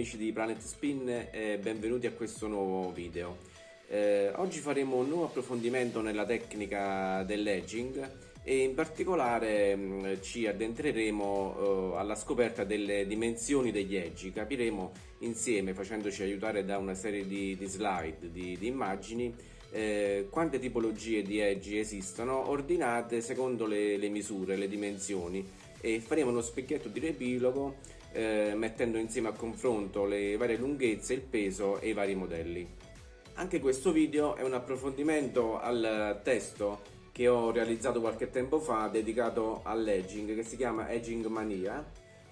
amici di Planet Spin e benvenuti a questo nuovo video. Eh, oggi faremo un nuovo approfondimento nella tecnica dell'edging e in particolare mh, mm, ci addentreremo eh, alla scoperta delle dimensioni degli edgi, capiremo insieme facendoci aiutare da una serie di, di slide, di, di immagini, eh, quante tipologie di edgi esistono ordinate secondo le, le misure, le dimensioni e faremo uno specchietto di riepilogo eh, mettendo insieme a confronto le varie lunghezze, il peso e i vari modelli. Anche questo video è un approfondimento al testo che ho realizzato qualche tempo fa dedicato all'edging che si chiama Edging Mania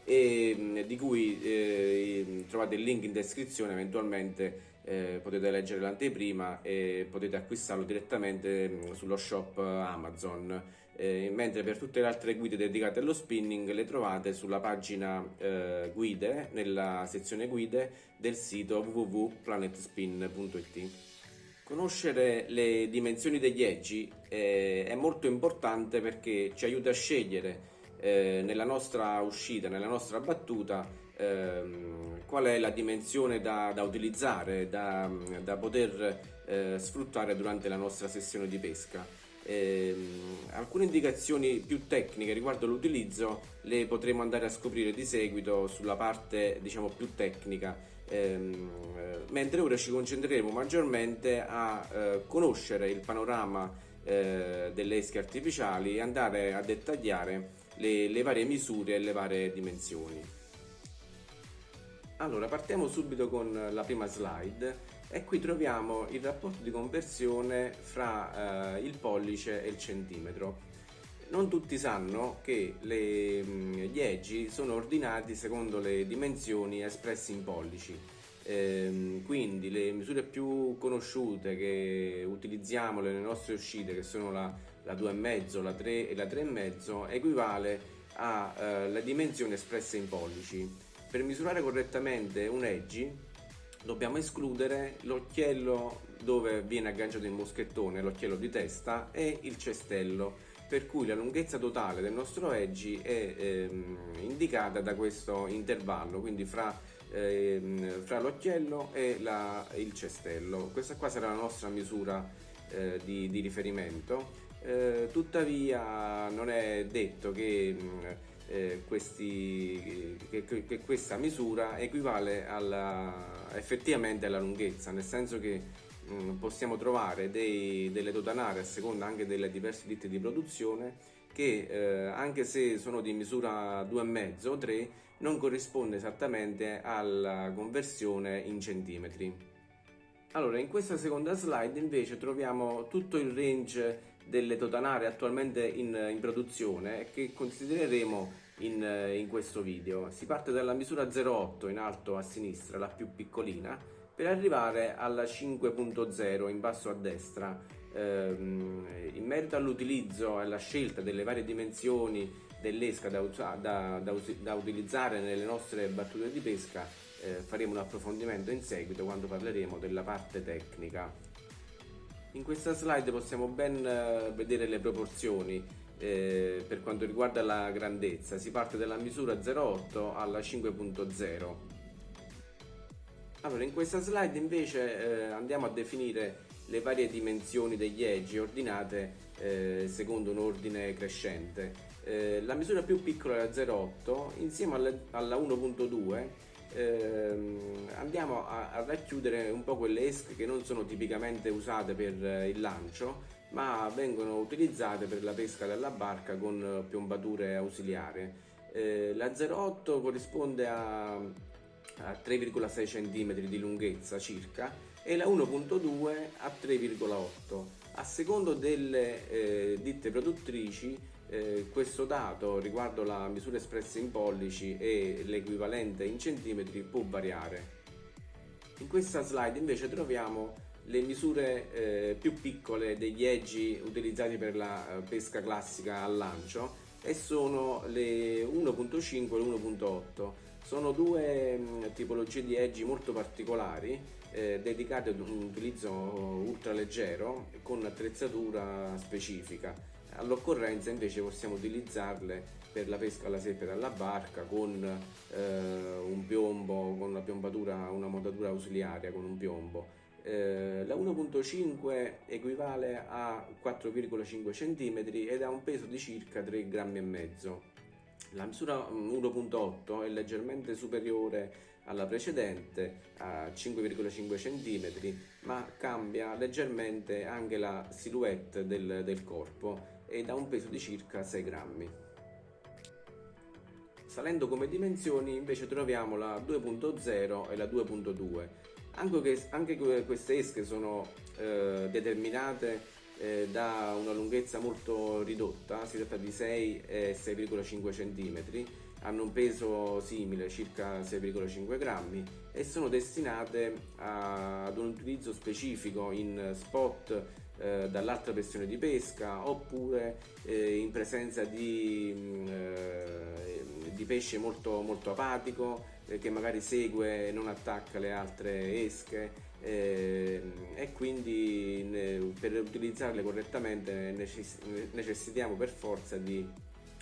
e mm, di cui eh, trovate il link in descrizione eventualmente eh, potete leggere l'anteprima e potete acquistarlo direttamente mm, sullo shop Amazon eh, mentre per tutte le altre guide dedicate allo spinning le trovate sulla pagina eh, guide nella sezione guide del sito www.planetspin.it Conoscere le dimensioni degli edgi eh, è molto importante perché ci aiuta a scegliere eh, nella nostra uscita, nella nostra battuta, ehm, qual è la dimensione da, da utilizzare, da, da poter eh, sfruttare durante la nostra sessione di pesca. Eh, alcune indicazioni più tecniche riguardo l'utilizzo le potremo andare a scoprire di seguito sulla parte diciamo più tecnica ehm, mentre ora ci concentreremo maggiormente a eh, conoscere il panorama eh, delle esche artificiali e andare a dettagliare le, le varie misure e le varie dimensioni. Allora, partiamo subito con la prima slide e qui troviamo il rapporto di conversione fra eh, il pollice e il centimetro. Non tutti sanno che le, mm, gli eggi sono ordinati secondo le dimensioni espresse in pollici, eh, quindi le misure più conosciute che utilizziamo nelle nostre uscite, che sono la, la 2,5, la 3 e la 3,5, equivale alle eh, dimensioni espresse in pollici. Per misurare correttamente un edgy dobbiamo escludere l'occhiello dove viene agganciato il moschettone, l'occhiello di testa e il cestello per cui la lunghezza totale del nostro edgy è ehm, indicata da questo intervallo, quindi fra, ehm, fra l'occhiello e la, il cestello. Questa qua sarà la nostra misura eh, di, di, riferimento, eh, tuttavia non è detto che, mm, eh, questi, che, che, questa misura equivale alla, effettivamente alla lunghezza, nel senso che Mm, possiamo trovare dei, delle dotanare a seconda anche delle diverse ditte di produzione che eh, anche se sono di misura 2,5 o 3 non corrisponde esattamente alla conversione in centimetri. Allora in questa seconda slide invece troviamo tutto il range delle totanare attualmente in, in produzione che considereremo in, in questo video. Si parte dalla misura 0,8 in alto a sinistra, la più piccolina, per arrivare alla 5.0 in basso a destra. Ehm, in merito all'utilizzo e alla scelta delle varie dimensioni dell'esca da, da, da, da, utilizzare nelle nostre battute di pesca eh, faremo un approfondimento in seguito quando parleremo della parte tecnica. In questa slide possiamo ben eh, vedere le proporzioni eh, per quanto riguarda la grandezza, si parte dalla misura 0,8 alla 5.0 allora, in questa slide invece eh, andiamo a definire le varie dimensioni degli edge ordinate eh, secondo un ordine crescente. Eh, la misura più piccola è la 0,8, insieme alla, alla 1.2 ehm, andiamo a, a, racchiudere un po' quelle esche che non sono tipicamente usate per eh, il lancio, ma vengono utilizzate per la pesca della barca con piombature ausiliarie. Eh, la 0,8 corrisponde a a 3,6 cm di lunghezza circa e la 1.2 a 3,8 a secondo delle eh, ditte produttrici eh, questo dato riguardo la misura espressa in pollici e l'equivalente in centimetri può variare. In questa slide invece troviamo le misure eh, più piccole degli eggi utilizzati per la eh, pesca classica al lancio e sono le 1.5 e l'1.8 sono due mh, tipologie di eggi molto particolari eh, dedicate ad un utilizzo ultraleggero con attrezzatura specifica All'occorrenza invece possiamo utilizzarle per la pesca alla seppia alla barca con eh, un piombo, con una piombatura, una montatura ausiliaria con un piombo. Eh, la 1.5 equivale a 4,5 cm ed ha un peso di circa 3 grammi. La misura 1.8 è leggermente superiore alla precedente a 5,5 cm ma cambia leggermente anche la silhouette del, del corpo ed ha un peso di circa 6 grammi. Salendo come dimensioni invece troviamo la 2.0 e la 2.2. Anche, anche, queste esche sono eh, determinate eh, da una lunghezza molto ridotta, si tratta di 6 e 6,5 cm, hanno un peso simile, circa 6,5 grammi e sono destinate a, ad un utilizzo specifico in spot eh, dall'alta pressione di pesca oppure eh, in presenza di, mm, eh, di pesce molto, molto apatico eh, che magari segue e non attacca le altre esche eh, e quindi per utilizzarle correttamente necess necessitiamo per forza di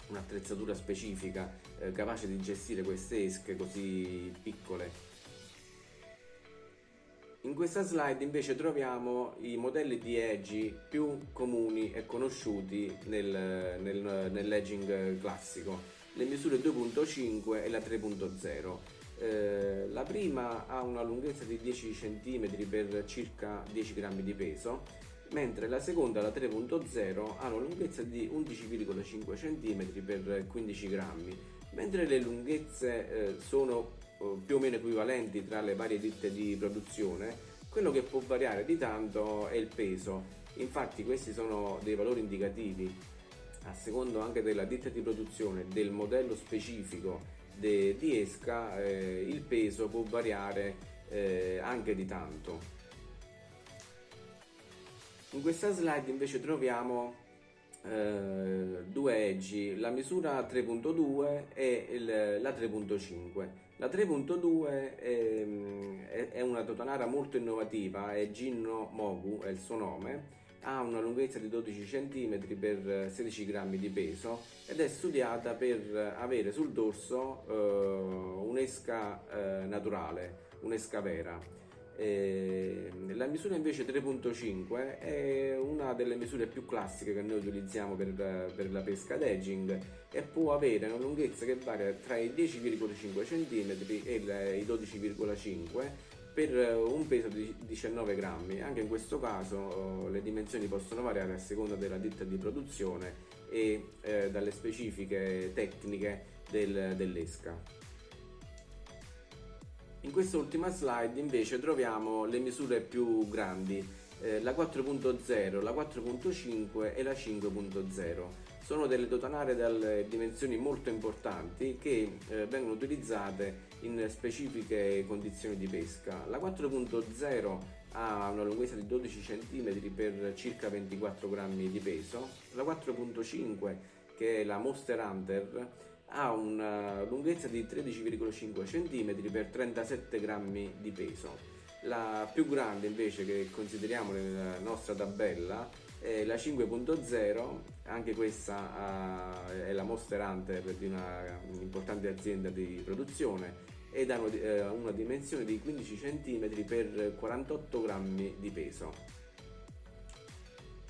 un'attrezzatura specifica eh, capace di gestire queste esche così piccole in questa slide invece troviamo i modelli di edge più comuni e conosciuti nel, nel, nell'edging classico, le misure 2.5 e la 3.0. Eh, la prima ha una lunghezza di 10 cm per circa 10 grammi di peso, mentre la seconda, la 3.0, ha una lunghezza di 11,5 cm per 15 grammi, mentre le lunghezze eh, sono più o meno equivalenti tra le varie ditte di produzione, quello che può variare di tanto è il peso. Infatti questi sono dei valori indicativi a secondo anche della ditta di produzione del modello specifico de, di esca eh, il peso può variare eh, anche di tanto. In questa slide invece troviamo eh, due eggi, la misura 3.2 e il, la 3.5. La 3.2 è, è, una totanara molto innovativa, è Ginno Mogu, è il suo nome, ha una lunghezza di 12 cm per 16 grammi di peso ed è studiata per avere sul dorso eh, un'esca eh, naturale, un'esca vera. Eh, la misura invece 3.5 è una delle misure più classiche che noi utilizziamo per, per la pesca ad edging e può avere una lunghezza che varia tra i 10,5 cm e i 12,5 per un peso di 19 grammi. Anche in questo caso oh, le dimensioni possono variare a seconda della ditta di produzione e eh, dalle specifiche tecniche del, dell'esca. In questa ultima slide invece troviamo le misure più grandi, eh, la 4.0, la 4.5 e la 5.0. Sono delle dotanare dalle dimensioni molto importanti che eh, vengono utilizzate in specifiche condizioni di pesca. La 4.0 ha una lunghezza di 12 cm per circa 24 grammi di peso, la 4.5 che è la Monster Hunter ha una lunghezza di 13,5 cm per 37 grammi di peso. La più grande invece che consideriamo nella nostra tabella è la 5.0, anche questa è la Monster Hunter di un'importante azienda di produzione ed ha eh, una dimensione di 15 cm per 48 grammi di peso.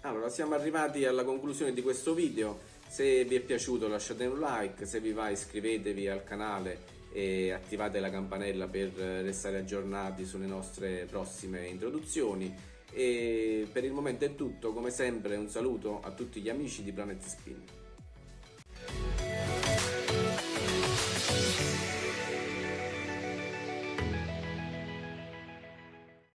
Allora, siamo arrivati alla conclusione di questo video. Se vi è piaciuto lasciate un like, se vi va iscrivetevi al canale e attivate la campanella per restare aggiornati sulle nostre prossime introduzioni. E per il momento è tutto, come sempre un saluto a tutti gli amici di Planet Spin.